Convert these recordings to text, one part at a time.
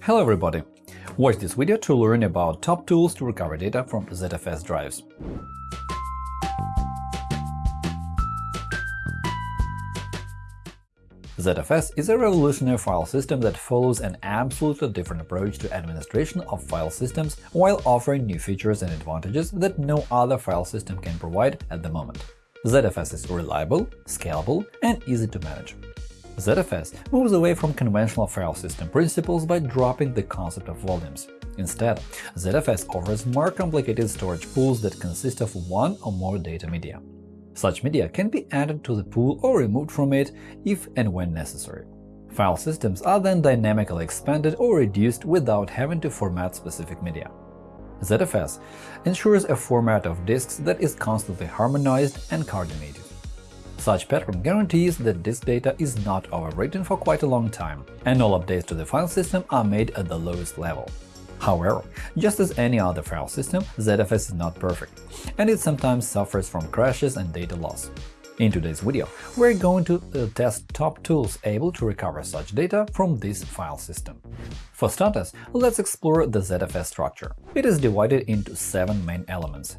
Hello everybody! Watch this video to learn about top tools to recover data from ZFS drives. ZFS is a revolutionary file system that follows an absolutely different approach to administration of file systems while offering new features and advantages that no other file system can provide at the moment. ZFS is reliable, scalable, and easy to manage. ZFS moves away from conventional file system principles by dropping the concept of volumes. Instead, ZFS offers more complicated storage pools that consist of one or more data media. Such media can be added to the pool or removed from it if and when necessary. File systems are then dynamically expanded or reduced without having to format specific media. ZFS ensures a format of disks that is constantly harmonized and coordinated. Such pattern guarantees that disk data is not overwritten for quite a long time, and all updates to the file system are made at the lowest level. However, just as any other file system, ZFS is not perfect, and it sometimes suffers from crashes and data loss. In today's video, we're going to uh, test top tools able to recover such data from this file system. For starters, let's explore the ZFS structure. It is divided into seven main elements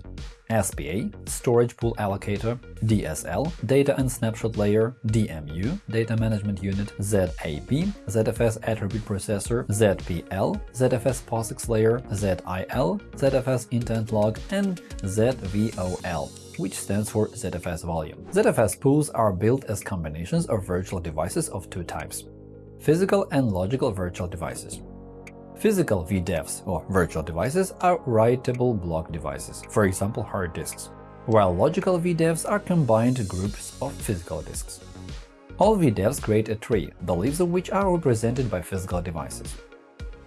SPA – Storage Pool Allocator, DSL – Data and Snapshot Layer, DMU – Data Management Unit, ZAP – ZFS Attribute Processor, ZPL – ZFS POSIX Layer, ZIL – ZFS Intent Log, and ZVOL which stands for ZFS volume. ZFS pools are built as combinations of virtual devices of two types – physical and logical virtual devices. Physical VDEVs, or virtual devices, are writable block devices, for example hard disks, while logical VDEVs are combined groups of physical disks. All VDEVs create a tree, the leaves of which are represented by physical devices.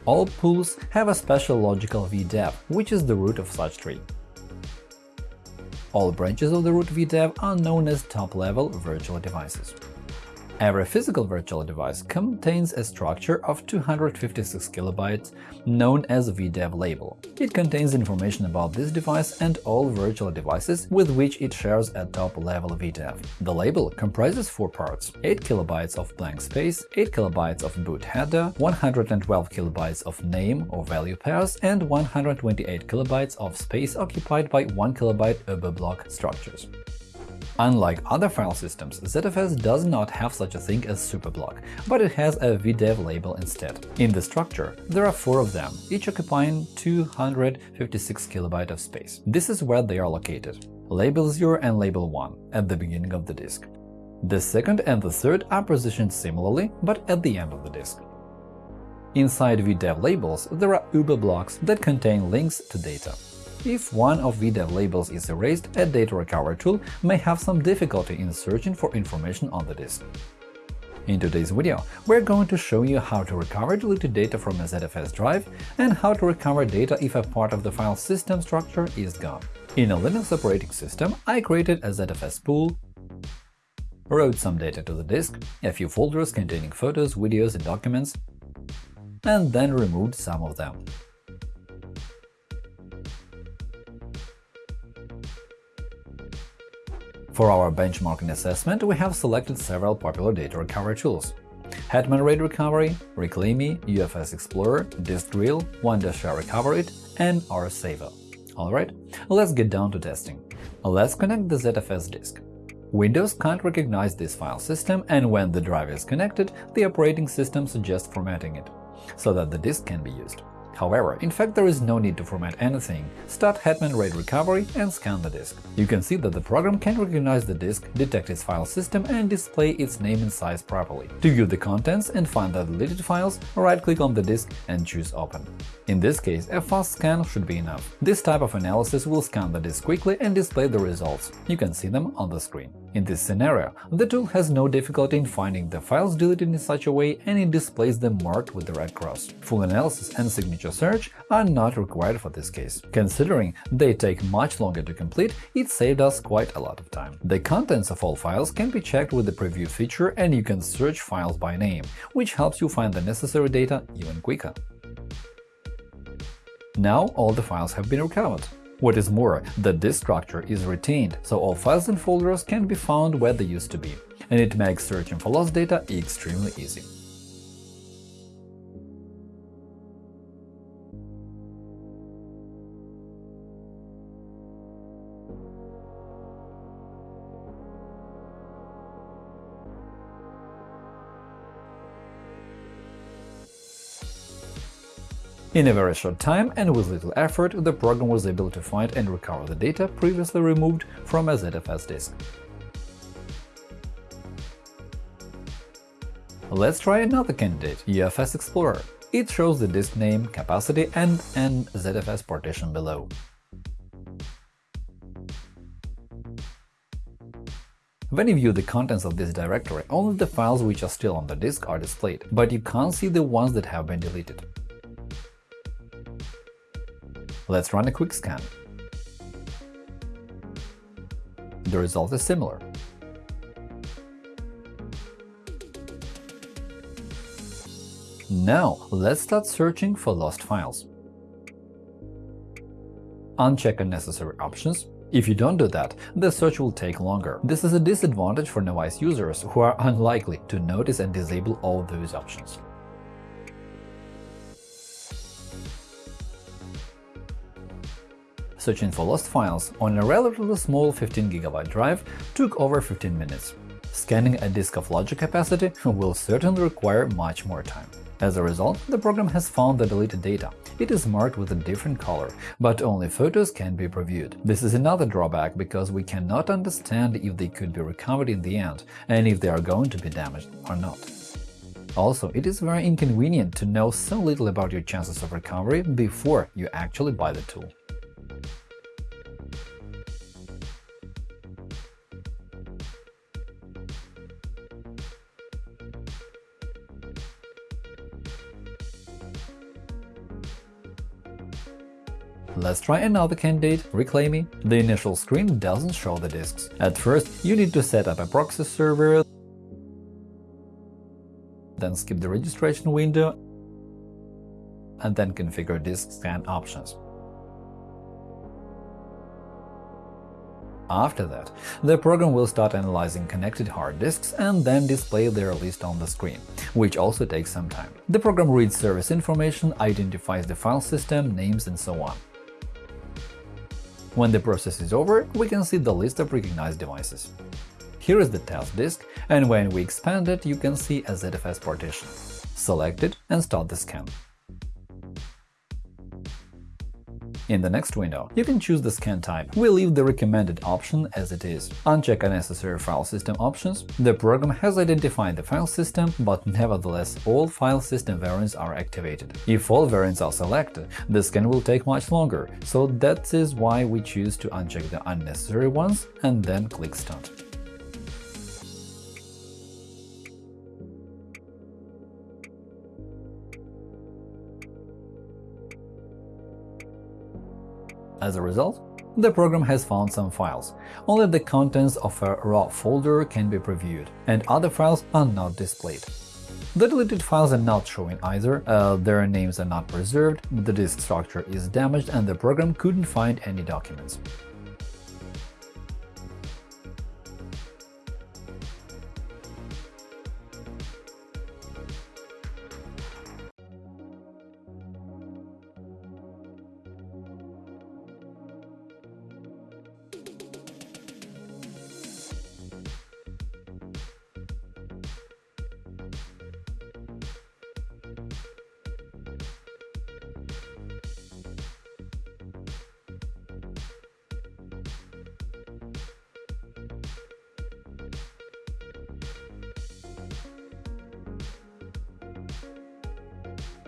All pools have a special logical VDEV, which is the root of such tree. All branches of the root VDEV are known as top-level virtual devices. Every physical virtual device contains a structure of 256 kilobytes known as VDEV label. It contains information about this device and all virtual devices with which it shares a top-level VDEV. The label comprises four parts – 8 kilobytes of blank space, 8 kilobytes of boot header, 112 kilobytes of name or value pairs, and 128 kilobytes of space occupied by 1 kilobyte uberblock structures. Unlike other file systems, ZFS does not have such a thing as superblock, but it has a VDEV label instead. In the structure, there are four of them, each occupying 256 KB of space. This is where they are located – label 0 and label 1 at the beginning of the disk. The second and the third are positioned similarly, but at the end of the disk. Inside VDEV labels, there are uberblocks that contain links to data. If one of VDEV labels is erased, a data recovery tool may have some difficulty in searching for information on the disk. In today's video, we're going to show you how to recover deleted data from a ZFS drive and how to recover data if a part of the file system structure is gone. In a Linux operating system, I created a ZFS pool, wrote some data to the disk, a few folders containing photos, videos, and documents, and then removed some of them. For our benchmarking assessment, we have selected several popular data recovery tools – Hetman RAID Recovery, ReclaiMe, UFS Explorer, DiskDrill, Wondershare Recoverit, and RSaver. Alright, let's get down to testing. Let's connect the ZFS disk. Windows can't recognize this file system, and when the drive is connected, the operating system suggests formatting it, so that the disk can be used. However, in fact there is no need to format anything, start Hetman RAID recovery and scan the disk. You can see that the program can recognize the disk, detect its file system and display its name and size properly. To view the contents and find the deleted files, right-click on the disk and choose Open. In this case, a fast scan should be enough. This type of analysis will scan the disk quickly and display the results. You can see them on the screen. In this scenario, the tool has no difficulty in finding the files deleted in such a way and it displays them marked with the red cross. Full analysis and signature search are not required for this case. Considering they take much longer to complete, it saved us quite a lot of time. The contents of all files can be checked with the preview feature and you can search files by name, which helps you find the necessary data even quicker. Now all the files have been recovered. What is more, the disk structure is retained, so all files and folders can be found where they used to be, and it makes searching for lost data extremely easy. In a very short time and with little effort, the program was able to find and recover the data previously removed from a ZFS disk. Let's try another candidate, UFS Explorer. It shows the disk name, capacity, and an ZFS partition below. When you view the contents of this directory, only the files which are still on the disk are displayed, but you can't see the ones that have been deleted. Let's run a quick scan. The result is similar. Now, let's start searching for lost files. Uncheck unnecessary options. If you don't do that, the search will take longer. This is a disadvantage for novice users who are unlikely to notice and disable all those options. Searching for lost files on a relatively small 15GB drive took over 15 minutes. Scanning a disk of larger capacity will certainly require much more time. As a result, the program has found the deleted data. It is marked with a different color, but only photos can be previewed. This is another drawback because we cannot understand if they could be recovered in the end and if they are going to be damaged or not. Also, it is very inconvenient to know so little about your chances of recovery before you actually buy the tool. Let's try another candidate, ReclaiMe. The initial screen doesn't show the disks. At first, you need to set up a proxy server, then skip the registration window, and then configure disk scan options. After that, the program will start analyzing connected hard disks and then display their list on the screen, which also takes some time. The program reads service information, identifies the file system, names, and so on. When the process is over, we can see the list of recognized devices. Here is the test disk, and when we expand it, you can see a ZFS partition. Select it and start the scan. In the next window, you can choose the scan type. We leave the recommended option as it is. Uncheck unnecessary file system options. The program has identified the file system, but nevertheless all file system variants are activated. If all variants are selected, the scan will take much longer, so that is why we choose to uncheck the unnecessary ones and then click Start. As a result, the program has found some files. Only the contents of a raw folder can be previewed, and other files are not displayed. The deleted files are not showing either, uh, their names are not preserved, the disk structure is damaged, and the program couldn't find any documents.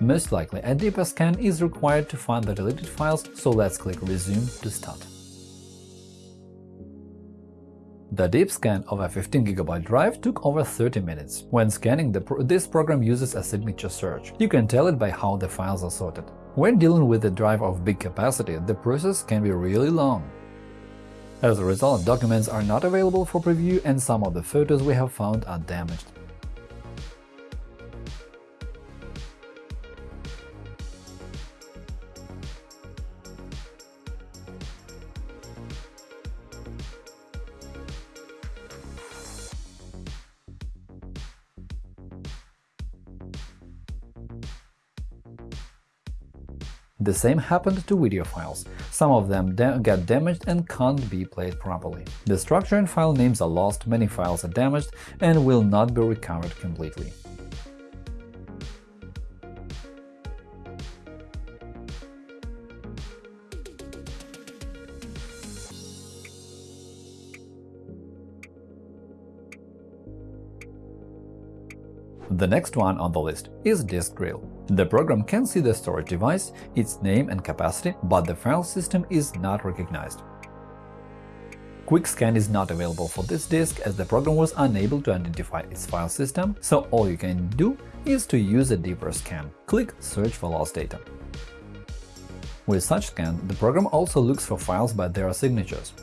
Most likely, a deeper scan is required to find the deleted files, so let's click Resume to start. The deep scan of a 15GB drive took over 30 minutes. When scanning, pro this program uses a signature search. You can tell it by how the files are sorted. When dealing with a drive of big capacity, the process can be really long. As a result, documents are not available for preview and some of the photos we have found are damaged. The same happened to video files. Some of them da get damaged and can't be played properly. The structure and file names are lost, many files are damaged and will not be recovered completely. The next one on the list is Disk Drill. The program can see the storage device, its name and capacity, but the file system is not recognized. Quick Scan is not available for this disk as the program was unable to identify its file system, so all you can do is to use a deeper scan. Click Search for lost data. With such scan, the program also looks for files by their signatures.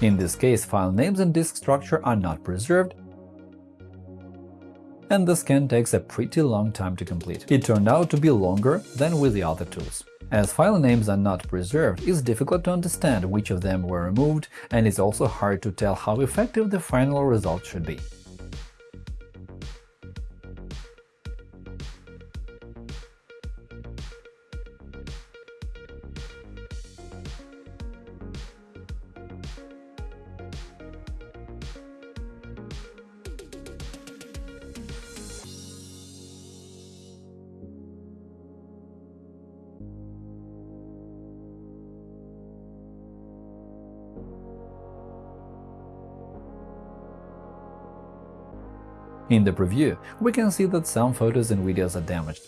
In this case, file names and disk structure are not preserved, and the scan takes a pretty long time to complete. It turned out to be longer than with the other tools. As file names are not preserved, it's difficult to understand which of them were removed, and it's also hard to tell how effective the final result should be. In the preview, we can see that some photos and videos are damaged.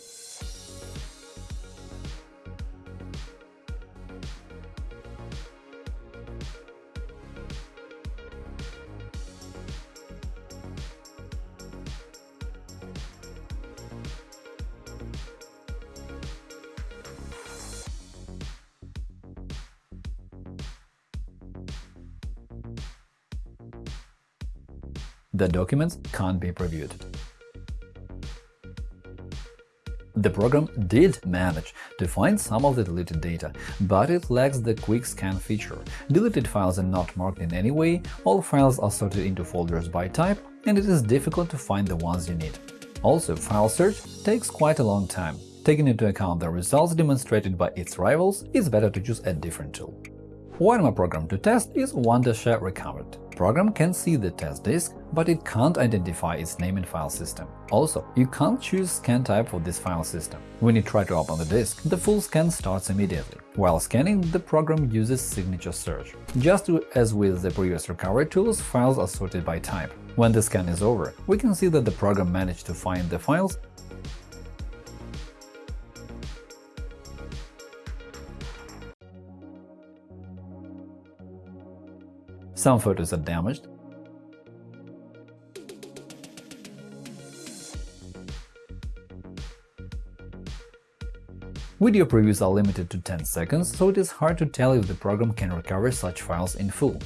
The documents can't be previewed. The program did manage to find some of the deleted data, but it lacks the Quick Scan feature. Deleted files are not marked in any way, all files are sorted into folders by type, and it is difficult to find the ones you need. Also, file search takes quite a long time. Taking into account the results demonstrated by its rivals, it's better to choose a different tool. One more program to test is Wondershare Recoverit. Program can see the test disk, but it can't identify its name and file system. Also, you can't choose scan type for this file system. When you try to open the disk, the full scan starts immediately. While scanning, the program uses signature search. Just as with the previous recovery tools, files are sorted by type. When the scan is over, we can see that the program managed to find the files Some photos are damaged. Video previews are limited to 10 seconds, so it is hard to tell if the program can recover such files in full.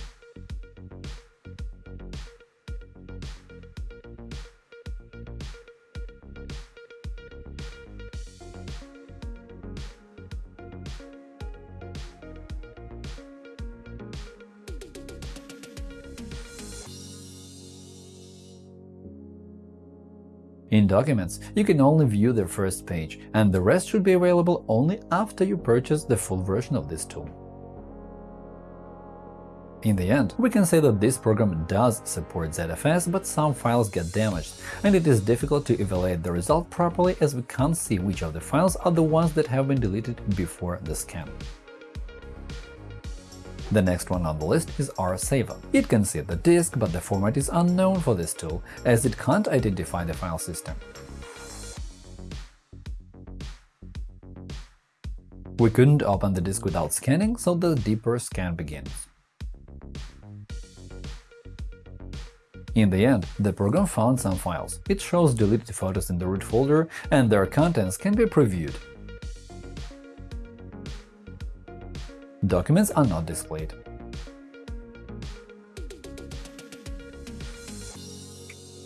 In Documents, you can only view the first page, and the rest should be available only after you purchase the full version of this tool. In the end, we can say that this program does support ZFS, but some files get damaged, and it is difficult to evaluate the result properly as we can't see which of the files are the ones that have been deleted before the scan. The next one on the list is RSaver. It can see the disk, but the format is unknown for this tool, as it can't identify the file system. We couldn't open the disk without scanning, so the deeper scan begins. In the end, the program found some files. It shows deleted photos in the root folder, and their contents can be previewed. Documents are not displayed.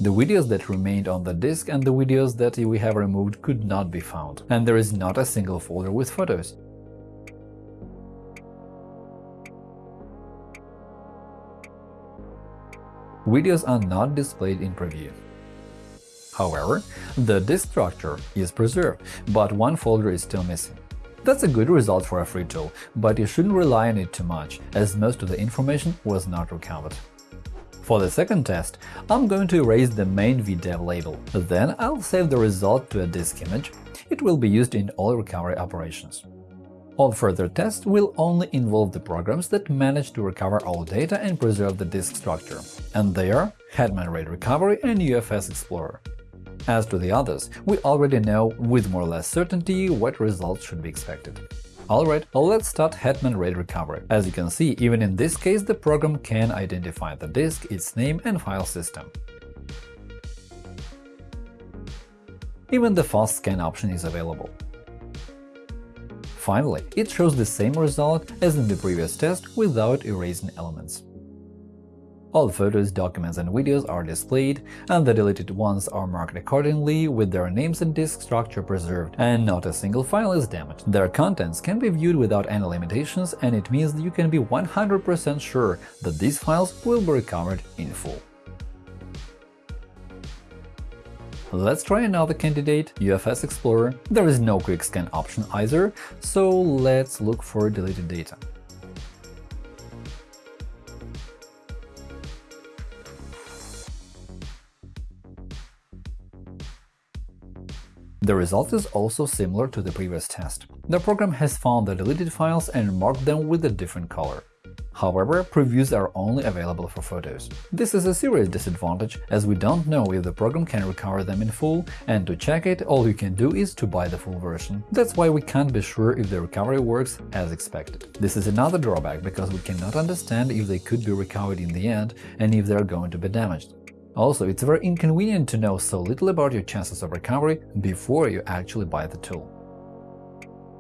The videos that remained on the disk and the videos that we have removed could not be found, and there is not a single folder with photos. Videos are not displayed in preview. However, the disk structure is preserved, but one folder is still missing. That's a good result for a free tool, but you shouldn't rely on it too much, as most of the information was not recovered. For the second test, I'm going to erase the main VDEV label. Then I'll save the result to a disk image. It will be used in all recovery operations. All further tests will only involve the programs that manage to recover all data and preserve the disk structure, and they are Hetman RAID Recovery and UFS Explorer. As to the others, we already know with more or less certainty what results should be expected. Alright, let's start Hetman RAID Recovery. As you can see, even in this case the program can identify the disk, its name and file system. Even the fast scan option is available. Finally, it shows the same result as in the previous test without erasing elements. All photos, documents and videos are displayed, and the deleted ones are marked accordingly with their names and disk structure preserved, and not a single file is damaged. Their contents can be viewed without any limitations, and it means that you can be 100% sure that these files will be recovered in full. Let's try another candidate, UFS Explorer. There is no quick scan option either, so let's look for deleted data. The result is also similar to the previous test. The program has found the deleted files and marked them with a different color. However, previews are only available for photos. This is a serious disadvantage, as we don't know if the program can recover them in full, and to check it, all you can do is to buy the full version. That's why we can't be sure if the recovery works as expected. This is another drawback, because we cannot understand if they could be recovered in the end and if they are going to be damaged. Also, it's very inconvenient to know so little about your chances of recovery before you actually buy the tool.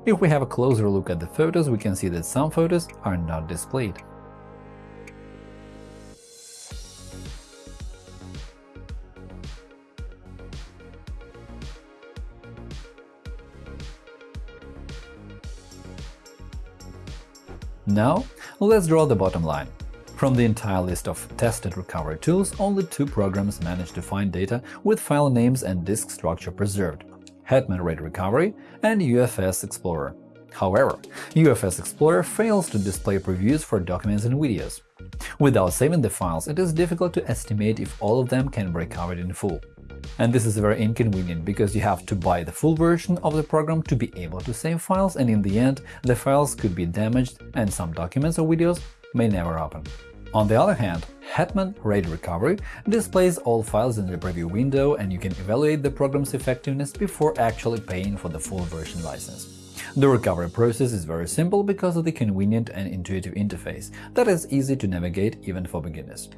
If we have a closer look at the photos, we can see that some photos are not displayed. Now, let's draw the bottom line. From the entire list of tested recovery tools, only two programs managed to find data with file names and disk structure preserved – Hetman RAID Recovery and UFS Explorer. However, UFS Explorer fails to display previews for documents and videos. Without saving the files, it is difficult to estimate if all of them can be recovered in full. And this is very inconvenient, because you have to buy the full version of the program to be able to save files, and in the end, the files could be damaged and some documents or videos may never open. On the other hand, Hetman RAID Recovery displays all files in the preview window, and you can evaluate the program's effectiveness before actually paying for the full version license. The recovery process is very simple because of the convenient and intuitive interface that is easy to navigate even for beginners.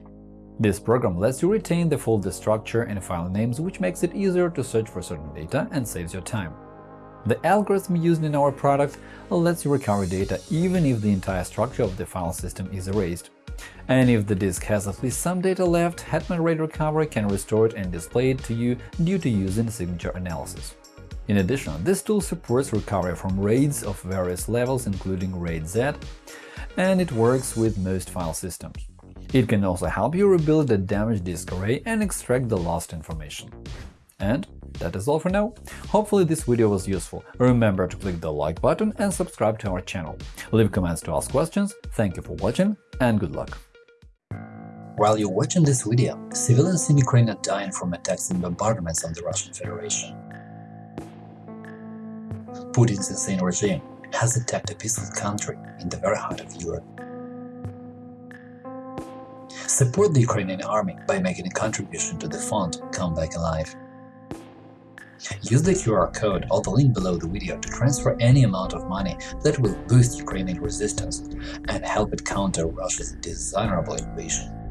This program lets you retain the folder structure and file names, which makes it easier to search for certain data and saves your time. The algorithm used in our product lets you recover data even if the entire structure of the file system is erased. And if the disk has at least some data left, Hetman RAID Recovery can restore it and display it to you due to using signature analysis. In addition, this tool supports recovery from RAIDs of various levels, including RAID Z, and it works with most file systems. It can also help you rebuild a damaged disk array and extract the lost information. And that is all for now. Hopefully this video was useful. Remember to click the like button and subscribe to our channel. Leave comments to ask questions. Thank you for watching and good luck! While you're watching this video, civilians in Ukraine are dying from attacks and bombardments on the Russian Federation. Putin's insane regime has attacked a peaceful country in the very heart of Europe. Support the Ukrainian army by making a contribution to the fund Come Back Alive. Use the QR code or the link below the video to transfer any amount of money that will boost Ukrainian resistance and help it counter Russia's dishonorable invasion.